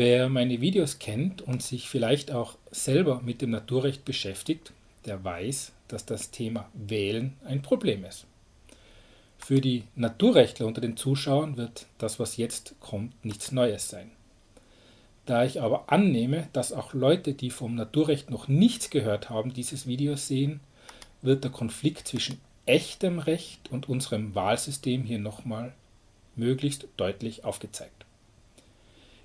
Wer meine Videos kennt und sich vielleicht auch selber mit dem Naturrecht beschäftigt, der weiß, dass das Thema Wählen ein Problem ist. Für die Naturrechtler unter den Zuschauern wird das, was jetzt kommt, nichts Neues sein. Da ich aber annehme, dass auch Leute, die vom Naturrecht noch nichts gehört haben, dieses Video sehen, wird der Konflikt zwischen echtem Recht und unserem Wahlsystem hier nochmal möglichst deutlich aufgezeigt.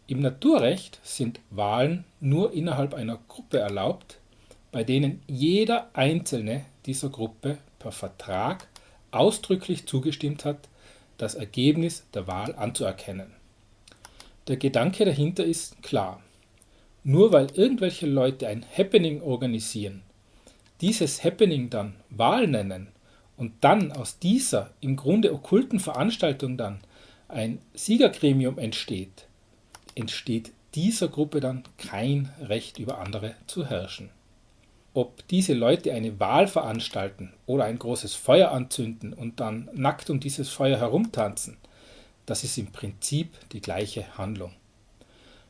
Im Naturrecht sind Wahlen nur innerhalb einer Gruppe erlaubt, bei denen jeder einzelne dieser Gruppe per Vertrag ausdrücklich zugestimmt hat, das Ergebnis der Wahl anzuerkennen. Der Gedanke dahinter ist klar. Nur weil irgendwelche Leute ein Happening organisieren, dieses Happening dann Wahl nennen und dann aus dieser im Grunde okkulten Veranstaltung dann ein Siegergremium entsteht, entsteht dieser Gruppe dann kein Recht über andere zu herrschen. Ob diese Leute eine Wahl veranstalten oder ein großes Feuer anzünden und dann nackt um dieses Feuer herumtanzen, das ist im Prinzip die gleiche Handlung.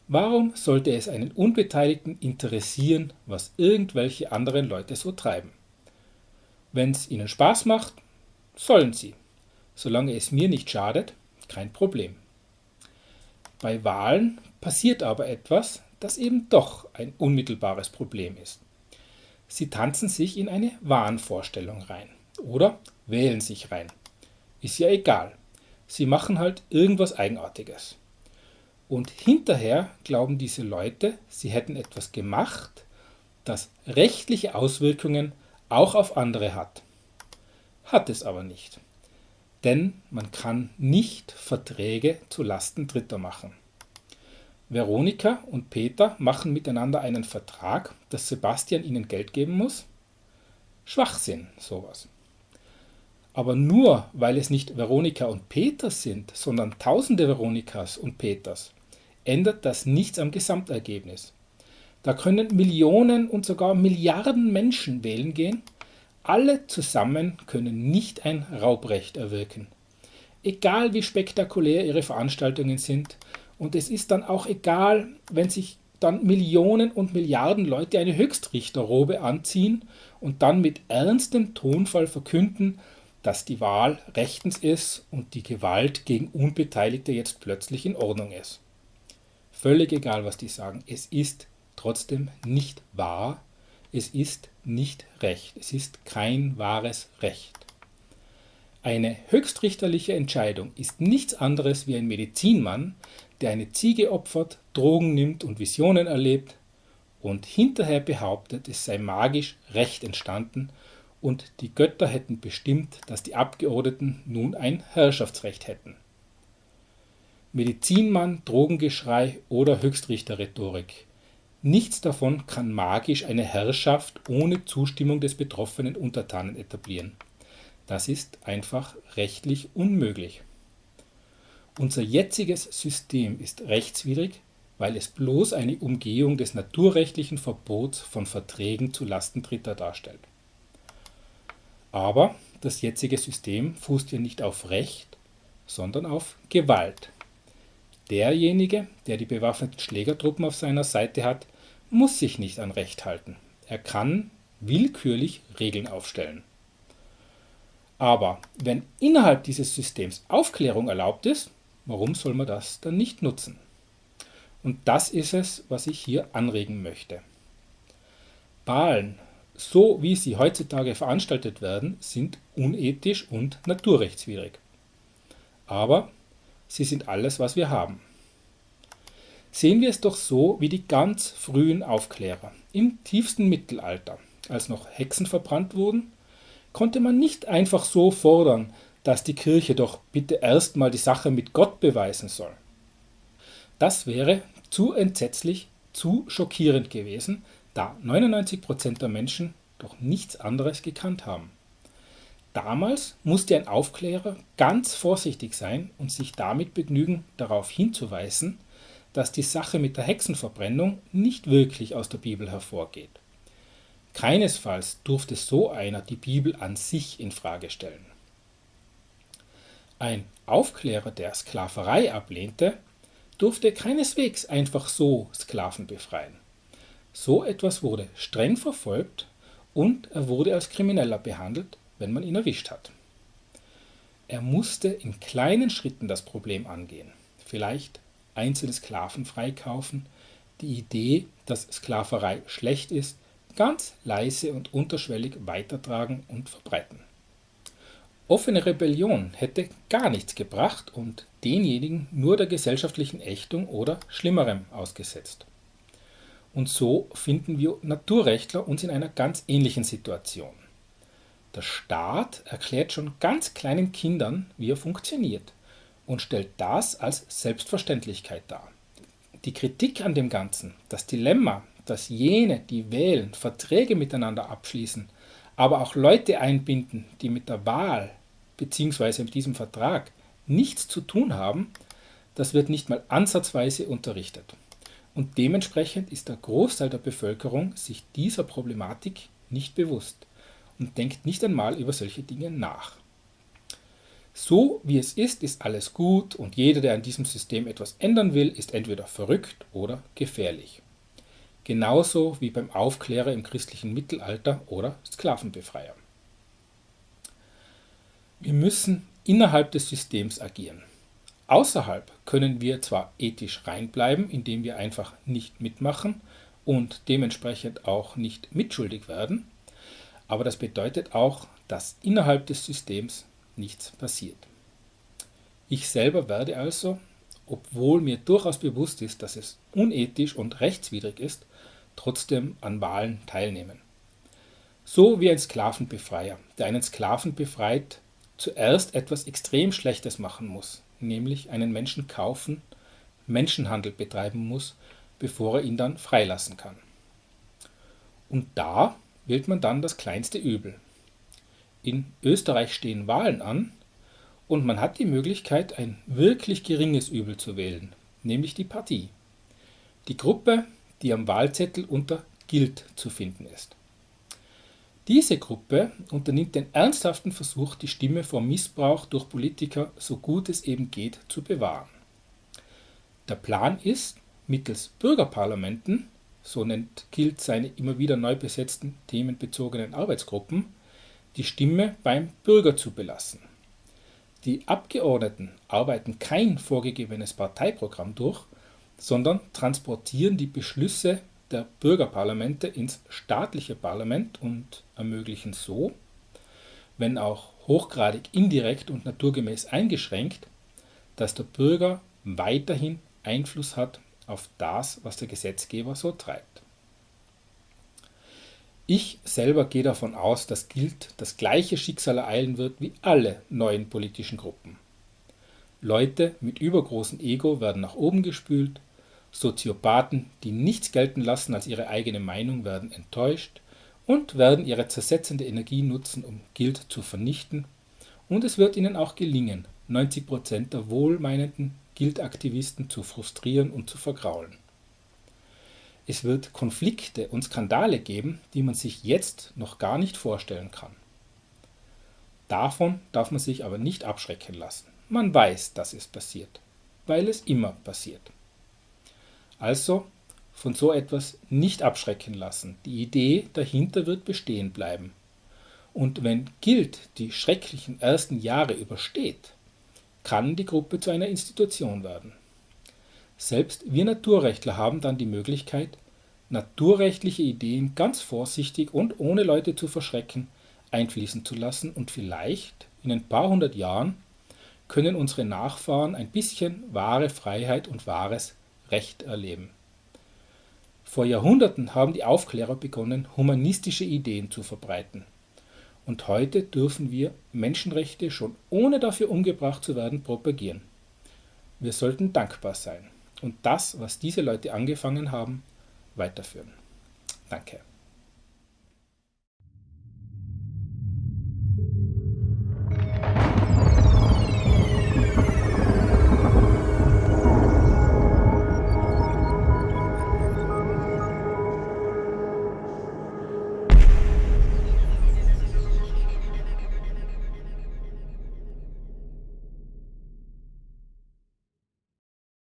Warum sollte es einen Unbeteiligten interessieren, was irgendwelche anderen Leute so treiben? Wenn es ihnen Spaß macht, sollen sie. Solange es mir nicht schadet, kein Problem. Bei Wahlen passiert aber etwas, das eben doch ein unmittelbares Problem ist. Sie tanzen sich in eine Wahnvorstellung rein oder wählen sich rein. Ist ja egal. Sie machen halt irgendwas Eigenartiges. Und hinterher glauben diese Leute, sie hätten etwas gemacht, das rechtliche Auswirkungen auch auf andere hat. Hat es aber nicht. Denn man kann nicht Verträge zu Lasten Dritter machen. Veronika und Peter machen miteinander einen Vertrag, dass Sebastian ihnen Geld geben muss. Schwachsinn, sowas. Aber nur weil es nicht Veronika und Peter sind, sondern tausende Veronikas und Peters, ändert das nichts am Gesamtergebnis. Da können Millionen und sogar Milliarden Menschen wählen gehen. Alle zusammen können nicht ein Raubrecht erwirken. Egal wie spektakulär ihre Veranstaltungen sind, und es ist dann auch egal, wenn sich dann Millionen und Milliarden Leute eine Höchstrichterrobe anziehen und dann mit ernstem Tonfall verkünden, dass die Wahl rechtens ist und die Gewalt gegen Unbeteiligte jetzt plötzlich in Ordnung ist. Völlig egal, was die sagen, es ist trotzdem nicht wahr, es ist nicht Recht, es ist kein wahres Recht. Eine höchstrichterliche Entscheidung ist nichts anderes wie ein Medizinmann, der eine Ziege opfert, Drogen nimmt und Visionen erlebt und hinterher behauptet, es sei magisch Recht entstanden und die Götter hätten bestimmt, dass die Abgeordneten nun ein Herrschaftsrecht hätten. Medizinmann, Drogengeschrei oder Höchstrichterrhetorik. Nichts davon kann magisch eine Herrschaft ohne Zustimmung des betroffenen Untertanen etablieren. Das ist einfach rechtlich unmöglich. Unser jetziges System ist rechtswidrig, weil es bloß eine Umgehung des naturrechtlichen Verbots von Verträgen zu Lasten Dritter darstellt. Aber das jetzige System fußt ja nicht auf Recht, sondern auf Gewalt. Derjenige, der die bewaffneten Schlägertruppen auf seiner Seite hat, muss sich nicht an Recht halten. Er kann willkürlich Regeln aufstellen. Aber wenn innerhalb dieses Systems Aufklärung erlaubt ist, warum soll man das dann nicht nutzen? Und das ist es, was ich hier anregen möchte. Wahlen so wie sie heutzutage veranstaltet werden, sind unethisch und naturrechtswidrig. Aber sie sind alles, was wir haben. Sehen wir es doch so wie die ganz frühen Aufklärer. Im tiefsten Mittelalter, als noch Hexen verbrannt wurden, konnte man nicht einfach so fordern, dass die Kirche doch bitte erstmal die Sache mit Gott beweisen soll. Das wäre zu entsetzlich, zu schockierend gewesen, da 99% der Menschen doch nichts anderes gekannt haben. Damals musste ein Aufklärer ganz vorsichtig sein und sich damit begnügen, darauf hinzuweisen, dass die Sache mit der Hexenverbrennung nicht wirklich aus der Bibel hervorgeht. Keinesfalls durfte so einer die Bibel an sich in Frage stellen. Ein Aufklärer, der Sklaverei ablehnte, durfte keineswegs einfach so Sklaven befreien. So etwas wurde streng verfolgt und er wurde als Krimineller behandelt, wenn man ihn erwischt hat. Er musste in kleinen Schritten das Problem angehen. Vielleicht einzelne Sklaven freikaufen, die Idee, dass Sklaverei schlecht ist, ganz leise und unterschwellig weitertragen und verbreiten. Offene Rebellion hätte gar nichts gebracht und denjenigen nur der gesellschaftlichen Ächtung oder Schlimmerem ausgesetzt. Und so finden wir Naturrechtler uns in einer ganz ähnlichen Situation. Der Staat erklärt schon ganz kleinen Kindern, wie er funktioniert und stellt das als Selbstverständlichkeit dar. Die Kritik an dem Ganzen, das Dilemma, dass jene, die wählen, Verträge miteinander abschließen, aber auch Leute einbinden, die mit der Wahl bzw. mit diesem Vertrag nichts zu tun haben, das wird nicht mal ansatzweise unterrichtet. Und dementsprechend ist der Großteil der Bevölkerung sich dieser Problematik nicht bewusst und denkt nicht einmal über solche Dinge nach. So wie es ist, ist alles gut und jeder, der an diesem System etwas ändern will, ist entweder verrückt oder gefährlich. Genauso wie beim Aufklärer im christlichen Mittelalter oder Sklavenbefreier. Wir müssen innerhalb des Systems agieren. Außerhalb können wir zwar ethisch reinbleiben, indem wir einfach nicht mitmachen und dementsprechend auch nicht mitschuldig werden, aber das bedeutet auch, dass innerhalb des Systems nichts passiert. Ich selber werde also, obwohl mir durchaus bewusst ist, dass es unethisch und rechtswidrig ist, trotzdem an Wahlen teilnehmen. So wie ein Sklavenbefreier, der einen Sklaven befreit, zuerst etwas extrem Schlechtes machen muss, nämlich einen Menschen kaufen, Menschenhandel betreiben muss, bevor er ihn dann freilassen kann. Und da wählt man dann das kleinste Übel. In Österreich stehen Wahlen an und man hat die Möglichkeit, ein wirklich geringes Übel zu wählen, nämlich die Partie. Die Gruppe, die am Wahlzettel unter Gilt zu finden ist. Diese Gruppe unternimmt den ernsthaften Versuch, die Stimme vor Missbrauch durch Politiker so gut es eben geht zu bewahren. Der Plan ist, mittels Bürgerparlamenten so nennt Kilt seine immer wieder neu besetzten themenbezogenen Arbeitsgruppen, die Stimme beim Bürger zu belassen. Die Abgeordneten arbeiten kein vorgegebenes Parteiprogramm durch, sondern transportieren die Beschlüsse der Bürgerparlamente ins staatliche Parlament und ermöglichen so, wenn auch hochgradig indirekt und naturgemäß eingeschränkt, dass der Bürger weiterhin Einfluss hat auf das, was der Gesetzgeber so treibt. Ich selber gehe davon aus, dass gilt das gleiche Schicksal ereilen wird wie alle neuen politischen Gruppen. Leute mit übergroßem Ego werden nach oben gespült, Soziopathen, die nichts gelten lassen als ihre eigene Meinung, werden enttäuscht und werden ihre zersetzende Energie nutzen, um Guild zu vernichten. Und es wird ihnen auch gelingen, 90% der wohlmeinenden Guild-Aktivisten zu frustrieren und zu vergraulen. Es wird Konflikte und Skandale geben, die man sich jetzt noch gar nicht vorstellen kann. Davon darf man sich aber nicht abschrecken lassen. Man weiß, dass es passiert, weil es immer passiert. Also von so etwas nicht abschrecken lassen. Die Idee dahinter wird bestehen bleiben. Und wenn Guild die schrecklichen ersten Jahre übersteht, kann die Gruppe zu einer Institution werden. Selbst wir Naturrechtler haben dann die Möglichkeit, naturrechtliche Ideen ganz vorsichtig und ohne Leute zu verschrecken einfließen zu lassen und vielleicht in ein paar hundert Jahren können unsere Nachfahren ein bisschen wahre Freiheit und wahres Recht erleben. Vor Jahrhunderten haben die Aufklärer begonnen, humanistische Ideen zu verbreiten. Und heute dürfen wir Menschenrechte schon ohne dafür umgebracht zu werden propagieren. Wir sollten dankbar sein und das, was diese Leute angefangen haben, weiterführen. Danke.